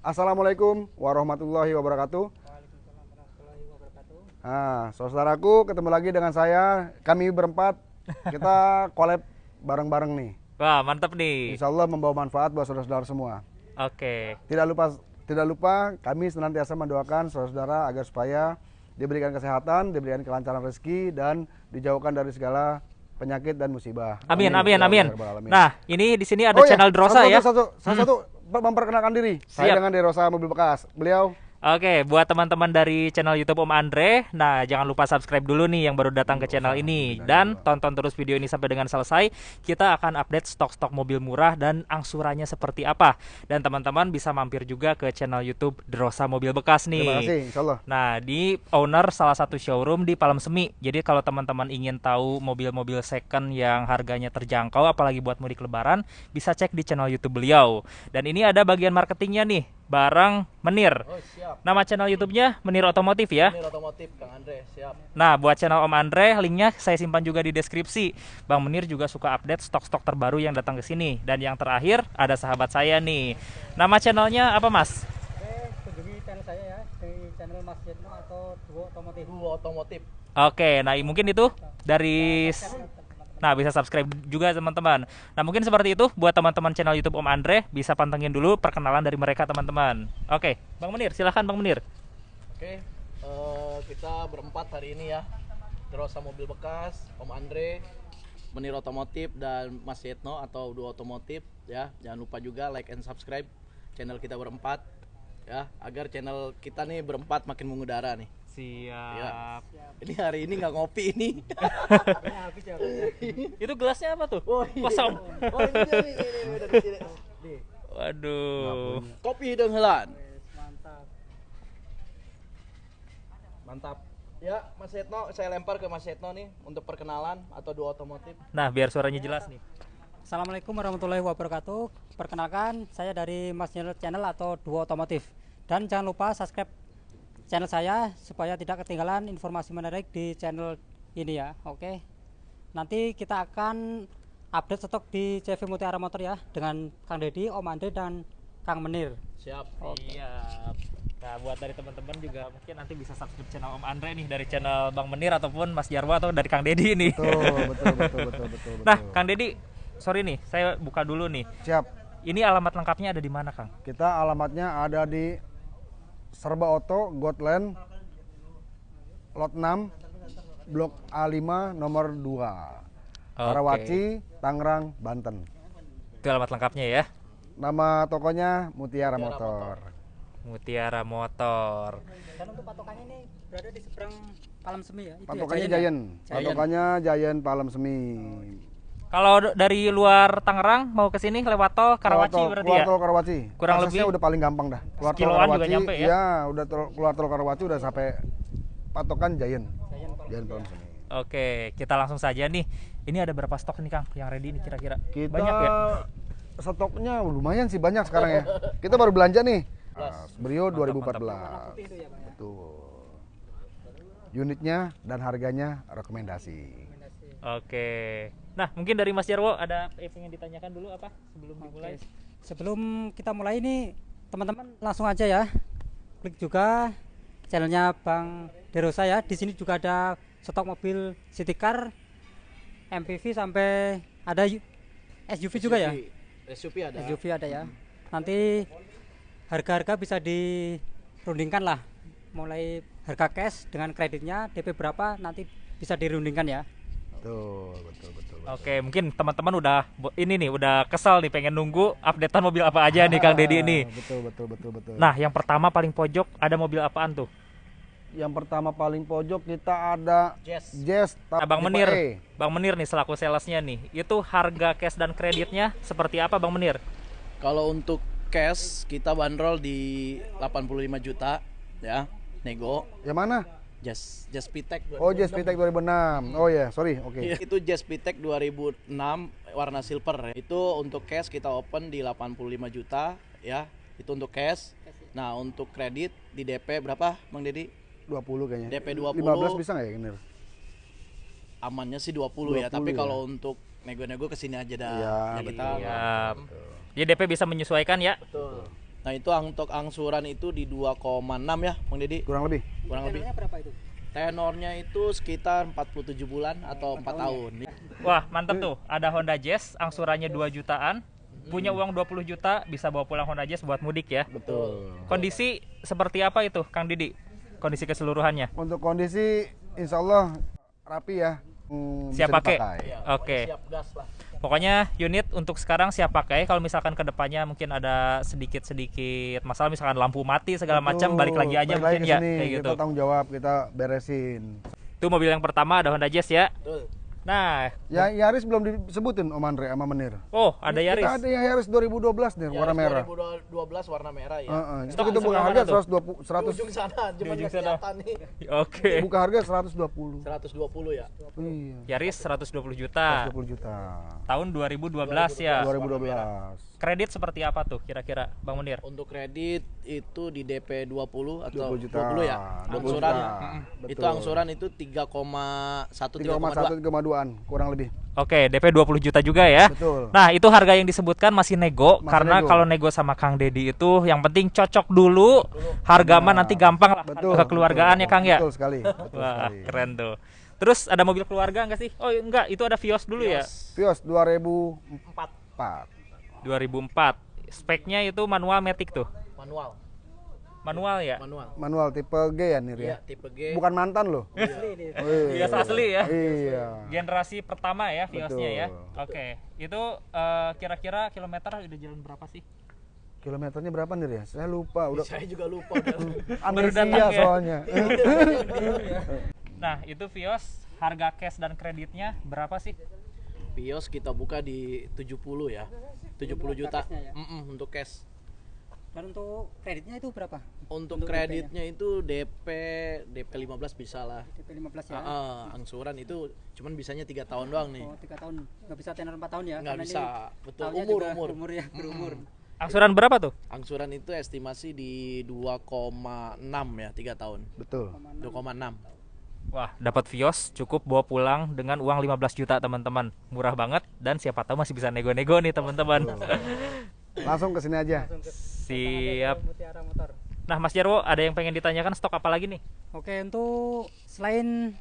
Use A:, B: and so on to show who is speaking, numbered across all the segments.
A: Assalamualaikum warahmatullahi wabarakatuh. Nah, saudaraku ketemu lagi dengan saya. Kami berempat kita collab bareng-bareng nih.
B: Wah, mantap nih.
A: Insya Allah membawa manfaat buat saudara-saudara semua.
B: Oke.
A: Tidak lupa tidak lupa kami senantiasa mendoakan saudara-saudara agar supaya diberikan kesehatan, diberikan kelancaran rezeki dan dijauhkan dari segala penyakit dan musibah.
B: Amin, amin,
A: Ya
B: amin.
A: Ya Rabbal Alamin.
B: Nah, ini di sini ada
A: Oh iya,
B: channel Drosa
A: satu,
B: ya.
A: Satu, satu, satu, memperkenalkan diri. Saya
B: Siap.
A: dengan Derosa Mobil Bekas. Beliau
B: Oke, buat teman-teman dari channel YouTube Om Andre, nah jangan lupa subscribe dulu nih yang baru datang ke channel ini dan tonton terus video ini sampai dengan selesai. Kita akan update stok-stok mobil murah dan angsurannya seperti apa. Dan teman-teman bisa mampir juga ke channel YouTube Drosa Mobil Bekas nih.
A: terima kasih, Insya Allah.
B: Nah, di owner salah satu showroom di Palem Semi. Jadi kalau teman-teman ingin tahu mobil-mobil second yang harganya terjangkau apalagi buat mudik lebaran, bisa cek di channel YouTube beliau. Dan ini ada bagian marketingnya nih, barang Menir.
C: Oh siap.
B: Nama channel YouTube-nya Menir Otomotif ya.
C: Ini otomotif Kang Andre, siap.
B: Nah, buat channel Om Andre, linknya saya simpan juga di deskripsi. Bang Menir juga suka update stok-stok terbaru yang datang ke sini. Dan yang terakhir, ada sahabat saya nih. Nama channelnya apa, Mas?
D: Oke, kunjungi channel saya ya di channel Mas Jetno atau Duo otomotif.
B: Oke, nah mungkin itu dari Nah, bisa subscribe juga teman-teman. Nah, mungkin seperti itu buat teman-teman channel YouTube Om Andre bisa pantengin dulu perkenalan dari mereka teman-teman. Oke, Bang Menir, silahkan Bang Menir.
C: Oke, eh, kita berempat hari ini ya. Drosa mobil bekas, Om Andre, Menir Otomotif dan Mas Yetno atau Dua Otomotif ya. Jangan lupa juga like and subscribe channel kita berempat ya agar channel kita nih berempat makin mengudara nih.
B: Siap.
C: Ini hari ini nggak ngopi ini.
D: Ya. Ya.
B: Itu gelasnya apa tuh?
C: Oh, iya.
B: Kosong.
C: Oh, ini ini, ini, di sini. Nih,
B: Waduh.
C: Kopi hidung helan.
D: Yes, mantap.
C: Mantap. Ya, Mas Yetno, saya lempar ke Mas Yetno nih untuk perkenalan atau dua otomotif.
B: Nah, biar suaranya jelas nih.
D: Assalamualaikum warahmatullahi wabarakatuh. Perkenalkan, saya dari Mas Channel atau Duo Otomotif. Dan jangan lupa subscribe channel saya supaya tidak ketinggalan informasi menarik di channel ini ya. Oke. Nanti kita akan update stok di CV Mutiara Motor ya dengan Kang Dedi, Om Andre dan Kang Menir.
C: Siap.
B: Siap. Nah, buat dari teman-teman juga mungkin nanti bisa subscribe channel Om Andre nih dari channel Bang Menir ataupun Mas Jarwo atau dari Kang Dedi nih.
A: Betul, betul, betul, betul, betul, betul.
B: Nah, Kang Dedi, sorry nih, saya buka dulu nih.
A: Siap.
B: Ini alamat lengkapnya ada di mana, Kang?
A: Kita alamatnya ada di Serba Oto, Gotland, Lot 6, Blok A5, nomor 2. Karawaci, Tangerang, Banten.
B: Itu alamat lengkapnya ya.
A: Nama tokonya Mutiara,
C: Mutiara
A: Motor.
B: Mutiara Motor.
D: Dan untuk patokannya ini berada di seberang Palam Semi ya. Itu ya,
A: Patokannya
D: Giant ya?
A: Giant. Patokannya Giant Palem Semi.
B: Kalau dari luar Tangerang mau ke sini lewat tol Karawaci
A: tol-
B: berarti
A: keluar
B: ya?
A: tol Karawaci.
B: Kurang
A: Aksesnya
B: lebih
A: udah paling gampang dah. Keluar tol
B: sekiloan juga
A: Karawaci,
B: nyampe ya?
A: Iya, udah tol- keluar tol Karawaci udah sampai patokan Giant.
D: Giant Palem
A: Giant Palem Semi.
B: Oke, kita langsung saja nih. Ini ada berapa stok nih, Kang, yang ready nih kira-kira?
A: Kita
B: Banyak ya?
A: stoknya lumayan sih banyak sekarang ya. Kita baru belanja nih. Nah, Brio 2014.
D: putih itu ya, Bang ya.
A: Betul. Unitnya dan harganya rekomendasi.
B: Oke. Nah, mungkin dari Mas Jarwo ada yang ingin ditanyakan dulu apa sebelum dimulai?
D: Oke. Sebelum kita mulai ini teman-teman langsung aja ya. Klik juga channelnya Bang Derosa ya. Di sini juga ada stok mobil city car, MPV sampai ada SUV juga ya.
C: SUV ada.
D: SUV ada ya. Nanti harga-harga bisa dirundingkan lah. Mulai harga cash dengan kreditnya DP berapa nanti bisa dirundingkan ya.
A: Betul, betul, betul.
B: Oke, mungkin teman-teman udah ini nih udah kesal nih pengen nunggu updatean mobil apa aja nih Kang Dedi ini.
A: Ah, Betul, betul, betul, betul.
B: Nah, yang pertama paling pojok ada mobil apaan tuh?
A: yang pertama paling pojok kita ada
C: Jazz.
A: Jazz
B: Nah, Bang Menir,
A: E.
B: Bang Menir nih selaku salesnya nih, itu harga cash dan kreditnya seperti apa Bang Menir?
C: Kalau untuk cash kita bandrol di 85 juta ya, nego.
A: Yang mana?
C: Jazz Jazz Pitek.
A: Oh, Jazz Pitek 2006. Oh ya, sorry. Oke.
C: Iya, Itu Jazz Pitek 2006 warna silver. Itu untuk cash kita open di 85 juta ya. Itu untuk cash. Nah, untuk kredit di DP berapa, Bang Dedi?
A: 20 kayaknya.
C: DP 20.
A: 15 bisa nggak ya, Nir?
C: Amannya sih 20, ya,
A: 20
C: tapi
A: ya.
C: kalau untuk nego-nego ke sini aja dah.
A: Iya,
C: ya kita
B: Siap. Jadi DP bisa menyesuaikan ya.
C: betul. Nah itu untuk angsuran itu di 2,6 ya Bang Deddy
A: kurang lebih.
C: kurang lebih.
D: Tenornya berapa itu?
C: Tenornya itu sekitar 47 bulan atau 4 tahun.
B: Wah, mantap tuh. Ada Honda Jazz, angsurannya 2 jutaan. Punya uang 20 juta, bisa bawa pulang Honda Jazz buat mudik ya.
A: Betul.
B: Kondisi seperti apa itu, Kang Didi? Kondisi keseluruhannya.
A: Untuk kondisi insya Allah rapi ya. Hmm,
B: Siap pakai?
A: dipakai.
C: Ya,
B: Oke.
C: pokoknya Siap gas lah.
B: Pokoknya unit untuk sekarang siap pakai. Kalau misalkan ke depannya mungkin ada sedikit-sedikit masalah, misalkan lampu mati segala macam, balik lagi aja
A: Balik
B: mungkin
A: ke
B: ya,
A: sini.
B: kayak gitu.
A: Kita tanggung jawab, kita beresin.
B: Itu mobil yang pertama ada Honda Jazz ya.
C: Betul.
B: Nah,
A: Ya Yaris belum disebutin Om Andre sama Menir.
B: oh ada Yaris.
A: Kita ada yang Yaris 2012 nih warna
C: Yaris
A: merah.
C: 2012 warna merah ya.
A: Heeh. Itu
B: Stok
A: kita
B: di
A: buka harga
B: mana tuh?
A: 120 100
C: Ujung sana, cuma
B: ujung sana.
C: nih.
B: Oke.
A: buka harga 120.
C: 120 ya.
A: Iya.
B: Yaris 120 juta.
A: 120 juta.
B: Tahun 2012 ya.
A: 2012.
B: Kredit seperti apa tuh kira-kira, Bang Munir?
C: Untuk kredit itu di DP 20 atau
A: 20 juta.
C: 20 ya.
A: 20
C: Angsuran
A: juta.
C: itu
A: Betul.
C: angsuran itu 3,1 3,2.
A: 3,1 3,2-an kurang lebih.
B: Oke, DP 20 juta juga ya.
A: Betul.
B: Nah, itu harga yang disebutkan masih nego
A: Masih
B: karena
A: nego.
B: kalau nego sama Kang Dedi itu yang penting cocok dulu. Harga mah nanti gampang lah
A: Betul.
B: kekeluargaan ya Kang ya.
A: Betul sekali. Betul
B: Wah,
A: sekali.
B: keren tuh. Terus ada mobil keluarga enggak sih? Oh, enggak, itu ada Vios dulu ya.
A: Vios 2004.
C: 4
B: 2004. Speknya itu manual matic tuh.
C: manual.
B: Manual ya.
C: Manual.
A: Manual tipe G ya Nir
C: Iya,
A: ya.
C: tipe G.
A: Bukan mantan loh.
B: Vios asli ya.
A: Iya.
B: Generasi pertama ya Viosnya ya. Oke. Itu eh, kira-kira kilometer udah jalan berapa sih?
A: Kilometernya berapa Nir ya? Saya lupa. Udah
C: Saya juga lupa udah.
B: Baru datang
A: amnesia
B: ya?
A: soalnya.
B: Nah, itu Vios harga cash dan kreditnya berapa sih?
C: Vios kita buka di 70 ya. 70 juta.
D: ya?
C: Mm-mm, untuk cash.
D: Dan untuk kreditnya itu berapa?
C: Untuk, kreditnya itu DP DP 15 bisa lah.
D: DP 15 ya.
C: Ah, ah, angsuran itu cuman bisanya tiga tahun doang nih.
D: Oh, 3 tahun. Nggak bisa tenor 4 tahun ya?
C: Nggak
D: karena
C: bisa.
D: ini
C: Betul. Umur, umur.
D: Umur ya, berumur.
B: Angsuran berapa tuh?
C: Angsuran itu estimasi di 2,6 ya, tiga tahun.
A: Betul.
C: 2,6.
B: Wah, dapat Vios cukup bawa pulang dengan uang 15 juta, teman-teman. Murah banget dan siapa tahu masih bisa nego-nego nih, teman-teman.
A: Langsung ke sini aja.
B: Siap.
D: Mutiara Motor.
B: Nah, Mas Jarwo, ada yang pengen ditanyakan stok apa lagi nih?
D: Oke, untuk selain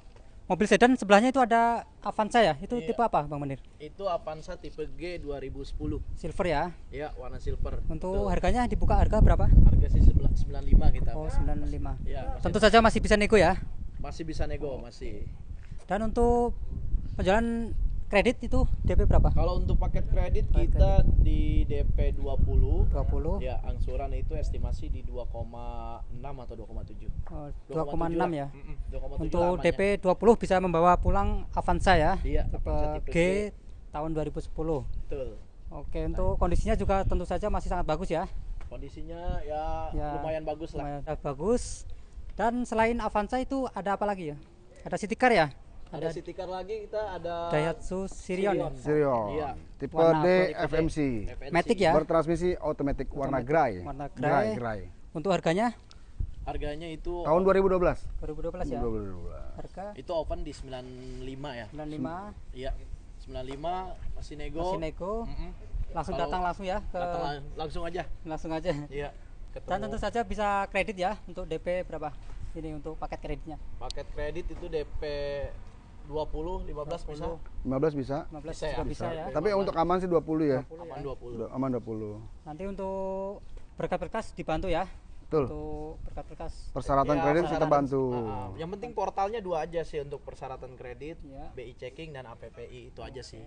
D: mobil sedan sebelahnya itu ada Avanza ya. Itu
C: Iya.
D: tipe apa, Bang Menir?
C: Itu Avanza tipe G 2010.
D: Silver ya.
C: Ya, warna silver.
D: Untuk
C: Betul.
D: harganya dibuka harga berapa?
C: harga sih sebelah- 95 kita.
D: Oh, 95.
C: Ya,
D: Tentu saja masih bisa nego ya.
C: Masih bisa nego, masih.
D: Dan untuk penjualan kredit itu DP berapa?
C: Kalau untuk paket kredit
D: Paket
C: kita di DP 20
D: 20.
C: ya angsuran itu estimasi di 2,6 atau 2,7.
D: Oh,
C: 2,7
D: 2,6
C: lah.
D: ya.
C: Mm-mm, 2,7
D: Untuk
C: lamanya.
D: DP 20 bisa membawa pulang Avanza ya.
C: Iya, Avanza tipe
D: G
C: G.
D: tahun 2010.
C: Betul.
D: Oke, untuk kondisinya juga tentu saja masih sangat bagus ya.
C: Kondisinya ya,
D: Ya,
C: lumayan bagus lah.
D: Lumayan bagus. Dan selain Avanza itu ada apa lagi ya? Ada city car ya?
C: Ada city car lagi kita ada
D: Daihatsu Sirion ya?
A: Sirion.
C: Iya.
A: Tipe
D: Warna
A: D? FMC.
C: FNC.
D: Matic ya?
A: Bertransmisi otomatis warna gray.
D: Warna
A: Gray,
D: gray.
A: gray.
D: Untuk harganya
C: Harganya itu
A: Tahun 2012.
D: 2012 ya.
A: 2012.
D: Harga
C: itu open di 95 ya.
D: 95
C: Iya. 95 masih nego.
D: masih nego.
C: Mm-mm.
D: Langsung
C: Kalau
D: datang langsung ya ke
C: Datang lang- langsung aja.
D: langsung aja.
C: Iya. Ketemu.
D: Dan tentu saja bisa kredit ya untuk DP berapa? Ini untuk paket kreditnya.
C: paket kredit itu DP 20 15 bisa.
A: 15 bisa.
D: 15
C: Bisa ya?
D: bisa ya.
A: Tapi untuk aman sih 20 ya.
C: Aman 20.
A: Udah Aman 20.
D: Nanti untuk berkas-berkas dibantu ya.
A: Betul.
D: Untuk berkas-berkas.
A: Persyaratan
C: Ya,
A: kredit kita
C: persyaratan-
A: bantu.
C: Ah, ah. yang penting portalnya dua aja sih untuk persyaratan kredit,
D: Ya.
C: BI checking dan APPI itu aja sih.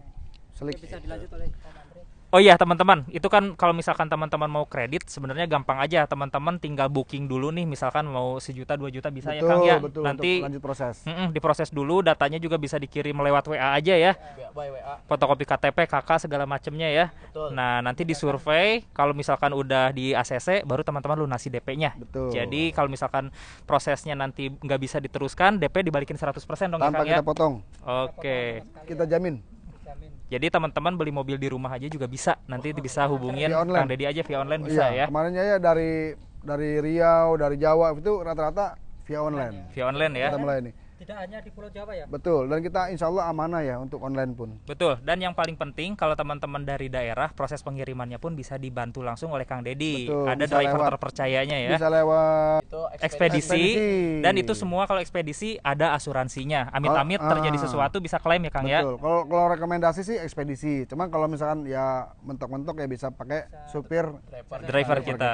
A: Selik.
D: Bisa dilanjut oleh Om Andre.
B: Oh iya teman-teman, itu kan kalau misalkan teman-teman mau kredit sebenarnya gampang aja. Teman-teman tinggal booking dulu nih, misalkan mau sejuta dua juta bisa ya
A: betul,
B: Kang ya.
A: betul.
B: Nanti
A: untuk lanjut proses.
B: mm-mm, diproses dulu, datanya juga bisa dikirim lewat WA aja ya.
C: Ya, by WA.
B: Fotokopi KTP, KK segala macemnya ya.
C: Betul.
B: Nah nanti disurvei, kalau misalkan udah di ACC, baru teman-teman lunasi DP-nya.
A: Betul.
B: Jadi kalau misalkan prosesnya nanti nggak bisa diteruskan, DP dibalikin 100% dong ya
A: Tanpa
B: Kang ya.
A: kita potong,
B: Oke.
A: kita jamin.
B: Jadi teman-teman beli mobil di rumah aja juga bisa. Nanti bisa hubungin. Kang Dedi aja via online bisa
A: iya,
B: ya.
A: kemarinnya ya dari dari Riau, dari Jawa itu rata-rata via online.
B: Via online ya.
A: Kita melayani.
D: Tidak hanya di Pulau Jawa ya.
A: Betul, dan kita insya Allah amanah ya untuk online pun.
B: Betul. Dan yang paling penting kalau teman-teman dari daerah proses pengirimannya pun bisa dibantu langsung oleh Kang Dedi.
A: Betul,
B: Ada
A: bisa
B: driver
A: lewat.
B: terpercayanya ya.
A: Bisa lewat
C: Itu
B: ekspedisi,
A: Ekspedisi.
B: dan itu semua kalau ekspedisi ada asuransinya. Amit-amit
A: Oh,
B: terjadi
A: ah.
B: sesuatu bisa klaim ya Kang ya.
A: Betul. Kalau kalau rekomendasi sih ekspedisi. Cuman kalau misalkan ya mentok-mentok ya bisa pakai supir
C: driver.
B: Driver kita.
A: kita.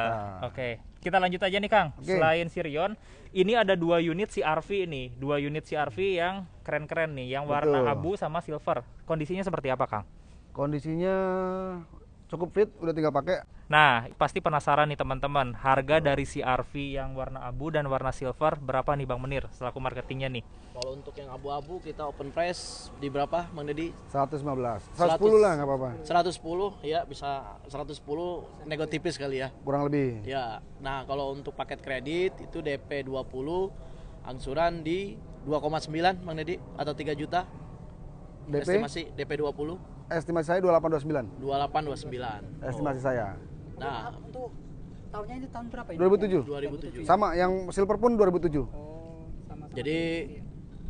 B: Oke. Kita lanjut aja nih Kang.
A: Oke.
B: Selain Sirion, ini ada dua unit CRV ini, dua unit CRV yang keren-keren nih, yang warna
A: Betul.
B: abu sama silver. Kondisinya seperti apa Kang?
A: kondisinya cukup fit, udah tinggal pakai.
B: Nah, pasti penasaran nih teman-teman, harga dari CRV yang warna abu dan warna silver berapa nih Bang Menir selaku marketingnya nih?
C: Kalau untuk yang abu-abu kita open price di berapa Bang Dedi?
A: 115.
C: 100.
A: 110 lah nggak apa-apa.
C: 110 ya bisa 110 nego tipis kali ya.
A: Kurang lebih.
C: Ya. Nah, kalau untuk paket kredit itu DP 20 angsuran di 2,9 Bang Dedi atau 3 juta.
A: DP
C: Estimasi DP 20
A: estimasi saya 2829.
C: 2829.
A: Estimasi saya.
C: Nah,
D: Untuk tahunnya ini tahun berapa ini?
A: 2007.
C: 2007.
A: Sama yang silver pun 2007.
D: Oh, sama.
C: Jadi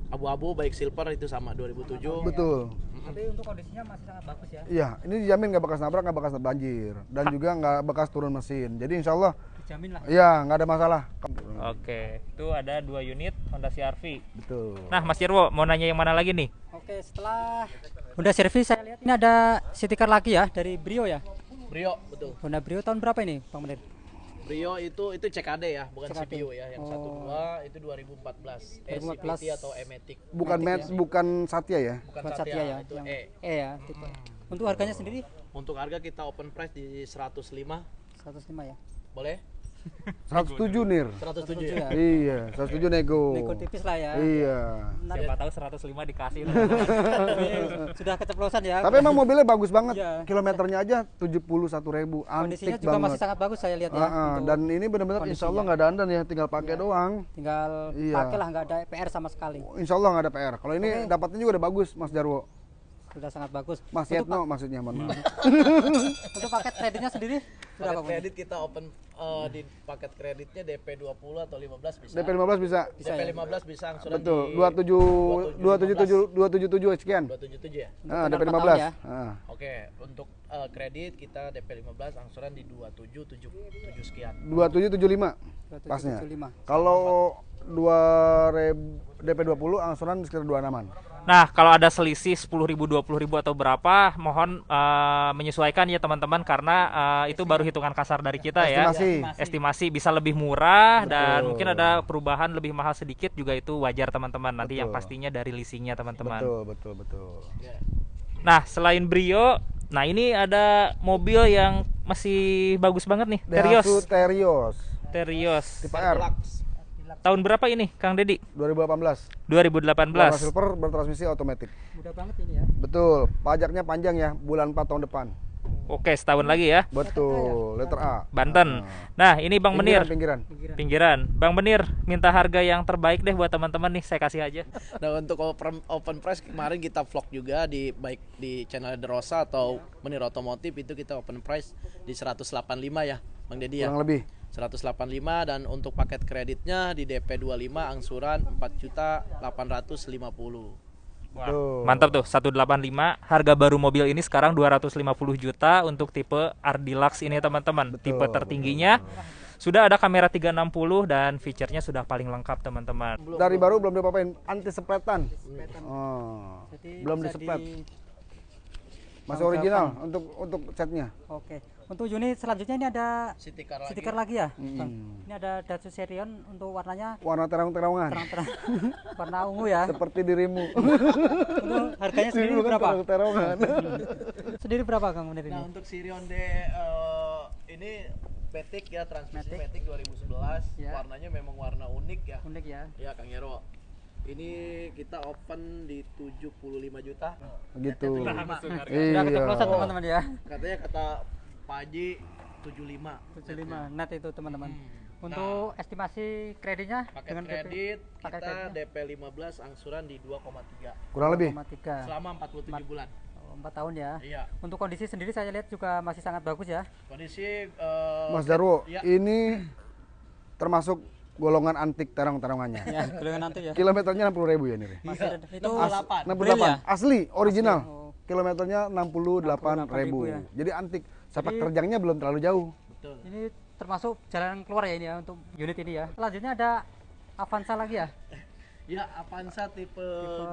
C: abu-abu baik silver itu sama 2007.
A: Betul.
D: Tapi untuk kondisinya masih sangat bagus ya.
A: Iya, ini dijamin nggak bekas nabrak, nggak bekas banjir, dan juga nggak bekas turun mesin. Jadi insya Allah,
D: Dijamin lah.
A: iya nggak ada masalah.
B: Oke, itu ada dua unit Honda CRV.
A: Betul.
B: Nah, Mas Jirwo mau nanya yang mana lagi nih?
D: Oke, setelah Honda Servis saya lihat ini ada city car lagi ya dari Brio ya.
C: Brio betul.
D: Honda Brio tahun berapa ini, Bang Menir?
C: Brio itu itu CKD ya, bukan
D: CKD.
C: CPU ya. Yang
D: Oh.
C: 12 itu 2014. E
D: 2014.
C: CVT atau E-Matic.
A: Bukan Met, bukan Satya ya.
C: Bukan
D: Bukan
C: Satya,
D: Satya ya,
C: itu
D: yang
C: E.
D: E ya, tipe. Untuk harganya sendiri
C: Untuk harga kita open price di 105.
D: 105 ya.
C: Boleh?
A: 107 nir.
C: 107
D: 107
C: ya.
D: ya.
A: Iya, 107 nego.
D: Nego tipis lah ya.
A: Iya.
D: Nanti
B: Siapa tahu 105 dikasih.
D: sudah keceplosan ya.
A: Tapi emang mobilnya bagus banget.
D: Iya.
A: Kilometernya aja 71 ribu.
D: kondisinya
A: Antik
D: juga
A: banget.
D: masih sangat bagus saya lihat ya.
A: Dan ini benar-benar insya Allah nggak dandan ya, tinggal pakai doang.
D: tinggal
A: Iya.
D: pakai lah nggak ada PR sama sekali.
A: Insya Allah nggak ada PR. Kalau ini dapatnya juga udah bagus, Mas Jarwo.
D: Sudah sangat bagus.
A: Mas Yetno maksudnya, mohon maaf.
D: untuk paket kreditnya sendiri berapa?
C: Kredit kita open eh, di paket kreditnya DP 20 atau 15 bisa.
A: DP 15 bisa.
D: Bisa
C: DP
D: ya?
C: 15 bisa angsuran
A: Betul.
C: di
A: 27 277 277 sekian.
C: 277 ya.
A: Ah,
D: Untuk
A: DP
D: kenal
A: 15.
D: tahun ya?
A: Ah.
C: Oke, untuk eh, kredit kita DP 15 angsuran di 2777 sekian.
A: 2775 pasnya.
D: 2775.
A: Kalau 2000 DP 20 angsuran sekitar 26-an.
B: Nah, kalau ada selisih 10.000, 20.000 atau berapa, mohon eh, menyesuaikan ya teman-teman karena eh, itu baru hitungan kasar dari kita ya.
A: Estimasi.
B: Estimasi bisa lebih murah dan
A: Betul.
B: mungkin ada perubahan lebih mahal sedikit juga itu wajar teman-teman. Nanti yang
A: Betul.
B: pastinya dari leasingnya teman-teman.
A: Betul, betul, betul.
B: Nah, selain Brio, nah ini ada mobil yang masih bagus banget nih, Terios.
A: Terios
B: Terios.
A: tipe R
C: Deluxe.
B: Tahun berapa ini, Kang Dedi?
A: 2018. Warna
B: 2018.
A: silver bertransmisi otomatis.
D: Mudah banget ini ya.
A: Betul. Pajaknya panjang ya, bulan 4 tahun depan.
B: Oke, setahun lagi ya.
A: Betul, letter A.
B: Banten. Nah, ini Bang Menir.
A: Pinggiran, pinggiran.
D: Pinggiran.
B: Pinggiran. Bang Menir, minta harga yang terbaik deh buat teman-teman nih, saya kasih aja.
C: Nah untuk open, open price kemarin kita vlog juga di baik di channel The Rosa atau Menir Otomotif itu kita open price di 185 ya Bang Dedi ya.
A: Kurang lebih.
C: 185 dan untuk paket kreditnya di DP 25 angsuran 4 juta 850.
A: Tuh.
B: Mantap tuh, 185. Harga baru mobil ini sekarang 250 juta untuk tipe R Deluxe ini teman-teman. Tipe tertingginya. Sudah ada kamera 360 dan fiturnya sudah paling lengkap teman-teman.
A: Dari baru belum diapa-apain, anti sepetan. Oh.
D: Jadi
A: Belum disepet.
D: di-
A: Masih original untuk untuk catnya.
D: Oke. Untuk unit selanjutnya ini ada
C: car lagi.
D: stiker lagi ya.
A: Hmm.
D: Bang? Ini ada Datsun Serion untuk warnanya
A: Warna terang-terangan.
D: terang-terang warna ungu ya.
A: Seperti dirimu.
D: Untuk harganya sendiri
A: Dirimu kan
D: berapa?
A: terang-terangan.
D: Sendiri berapa Kang Munir
C: Nah
D: ini?
C: untuk Sirion D eh, ini Matic ya transmisi
D: Matic.
C: Matic 2011
D: Ya.
C: warnanya memang warna unik ya.
D: Unik ya.
C: Ya Kang Yero. Ini kita open di 75 juta.
A: gitu.
D: Sudah
A: Iya.
D: teman-teman ya.
C: Katanya kata Pak Haji 75.
D: 75 net itu teman-teman.
C: Hmm.
D: Untuk estimasi kreditnya
C: Paket
D: dengan
C: kredit
D: paket
C: kita
D: kreditnya?
C: DP 15 angsuran di 2,3
A: Kurang lebih.
D: 2,3.
C: selama 47 bulan.
D: Oh, 4 tahun ya.
C: Iya.
D: Untuk kondisi sendiri saya lihat juga masih sangat bagus ya.
C: Kondisi eh,
A: Mas Darwo,
C: ya.
A: ini termasuk golongan antik terong-terongannya.
D: ya golongan nanti ya
A: Kilometernya 60 ribu ya nih. Ri?
D: masih ada itu
C: As-
D: Bril
A: 68
D: ya?
A: asli original.
D: oh.
A: Kilometernya 68 ribu.
D: 68.000 ya.
A: Jadi antik. Sepak
D: Jadi-
A: terjangnya belum terlalu jauh.
C: Betul.
D: ini termasuk jalan keluar ya ini ya untuk unit ini ya selanjutnya ada Avanza lagi ya
C: Ya, Avanza tipe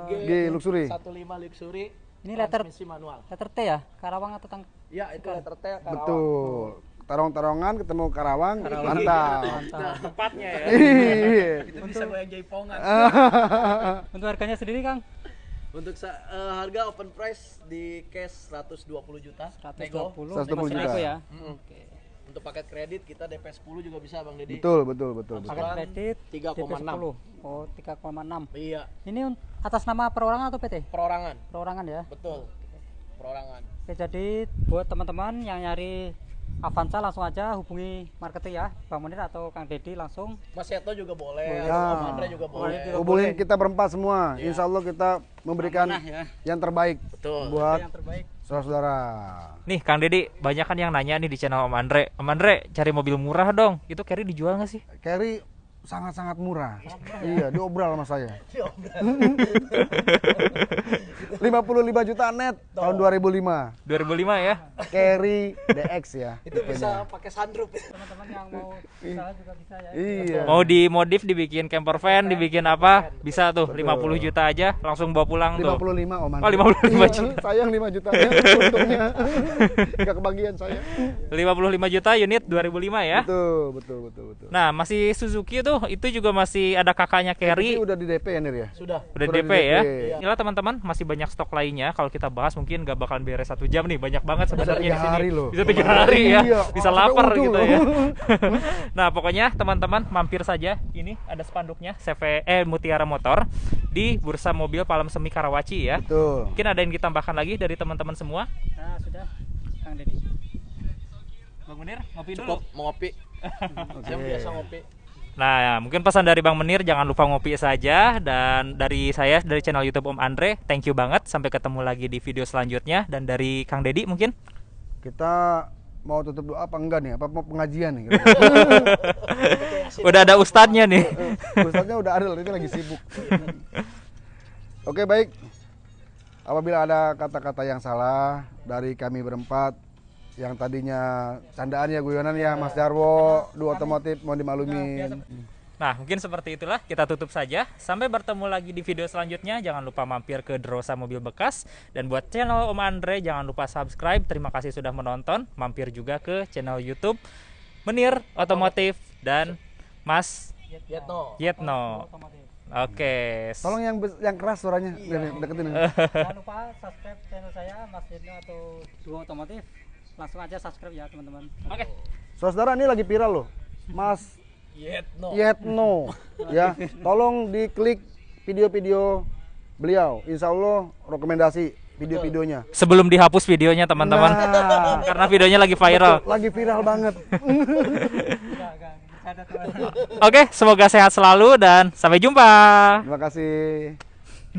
C: G,
A: G Luxury.
C: 15 Luxury.
D: Ini letter-
C: transmisi manual.
D: letter T ya Karawang atau Tang
C: Ya, itu letter T Karawang.
A: Betul. Tarong-tarongan ketemu Karawang, mantap.
D: Mantap.
B: Tempatnya ya.
A: Iya.
C: Itu bisa goyang jaipongan.
D: untuk harganya sendiri Kang
C: Untuk sa- eh, harga open price di cash 120 juta. Nego.
D: 120
A: 120
D: masih
A: juta.
D: ya
C: Mm. Untuk paket kredit kita DP 10 juga bisa Bang Dedi.
A: betul, betul, betul, betul.
D: paket kredit
C: 3,6.
D: DP 10 oh 3,6
C: Iya,
D: ini atas nama perorangan atau PT
C: perorangan.
D: perorangan ya
C: Betul. Perorangan.
D: Oke, jadi buat teman-teman yang nyari Avanza langsung aja hubungi marketing ya Bang Munir atau Kang Dedi langsung
C: Mas Seto juga boleh,
A: Boleh.
C: Om
A: Ya.
C: Andre juga boleh.
D: Boleh.
A: Hubungin kita berempat semua. Insya Allah kita memberikan
D: Amanah ya.
A: yang terbaik
C: Betul.
A: buat
D: yang terbaik
A: saudara-saudara.
B: Nih Kang Dedi, banyak kan yang nanya nih di channel Om Andre. Om Andre, cari mobil murah dong. Itu carry dijual nggak sih?
A: Carry sangat-sangat murah. Iya, diobral sama saya. 55 juta net tahun 2005.
B: 2005 ya.
A: Carry DX ya.
C: Itu bisa pakai sunroof.
D: teman-teman yang mau usaha juga bisa ya
A: Iya.
B: Mau dimodif dibikin camper van, dibikin apa? Bisa tuh 50 juta aja langsung bawa pulang tuh.
A: 55 Om
B: Oh, 55 juta.
A: Iya, sayang 5 juta ya untungnya. Enggak kebagian saya.
B: 55 juta unit 2005 ya.
A: Betul, betul, betul, betul.
B: Nah, masih Suzuki tuh itu juga masih ada kakaknya carry
A: udah di DP ya Nir ya?
C: Sudah.
B: udah
A: udah
B: DP
A: di
B: ya.
A: DP.
B: Inilah teman-teman, masih banyak stok lainnya. Kalau kita bahas mungkin nggak bakalan beres satu jam nih. Banyak banget sebenarnya di sini.
A: hari loh.
B: Bisa tiga hari ya.
A: Iya,
B: Bisa lapar gitu
A: loh.
B: ya. nah, pokoknya teman-teman mampir saja. Ini ada spanduknya CV eh Mutiara Motor di Bursa Mobil Palem Semi Karawaci ya.
A: Betul.
B: Mungkin ada yang ditambahkan lagi dari teman-teman semua.
D: nah sudah Kang Dedi
B: Bang Munir, ngopi
C: Cukup mau ngopi. Saya biasa ngopi.
B: Nah, mungkin pesan dari Bang Menir jangan lupa ngopi saja dan dari saya dari channel YouTube Om Andre, thank you banget. Sampai ketemu lagi di video selanjutnya dan dari Kang Dedi mungkin.
A: Kita mau tutup doa apa enggak nih? Apa mau pengajian nih?
B: Udah ada ustadznya nih.
A: Ustaznya udah ada, ini lagi sibuk. Oke baik. Apabila ada kata-kata yang salah dari kami berempat yang tadinya candaan ya guyonan ya Mas Jarwo, dua otomotif mau dimaklumin.
B: Nah, mungkin seperti itulah kita tutup saja. Sampai bertemu lagi di video selanjutnya. Jangan lupa mampir ke Drosa Mobil Bekas dan buat channel Om Andre jangan lupa subscribe. Terima kasih sudah menonton. Mampir juga ke channel YouTube Menir Otomotif dan Mas
C: Yetno.
B: Yetno. Oke.
A: Tolong yang yang keras suaranya, Nih, deketin.
D: jangan lupa subscribe channel saya Mas Dino atau Duo Otomotif langsung aja subscribe ya teman-teman
B: Oke.
A: Saudara ini lagi viral loh. Mas
C: Yetno.
A: Yetno ya tolong diklik video-video beliau insya Allah rekomendasi video-videonya
B: Sebelum dihapus videonya teman-teman.
A: Nah.
B: Karena videonya lagi viral.
A: lagi viral banget
B: Oke, semoga sehat selalu dan sampai jumpa.
A: terima kasih